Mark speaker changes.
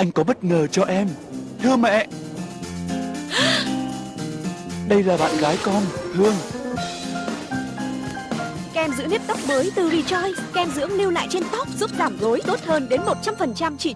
Speaker 1: Anh có bất ngờ cho em. Thưa mẹ. Đây là bạn gái con, Hương.
Speaker 2: Kem dưỡng nếp tóc mới từ Rejoice. Kem dưỡng lưu lại trên tóc giúp giảm rối tốt hơn đến 100% chỉ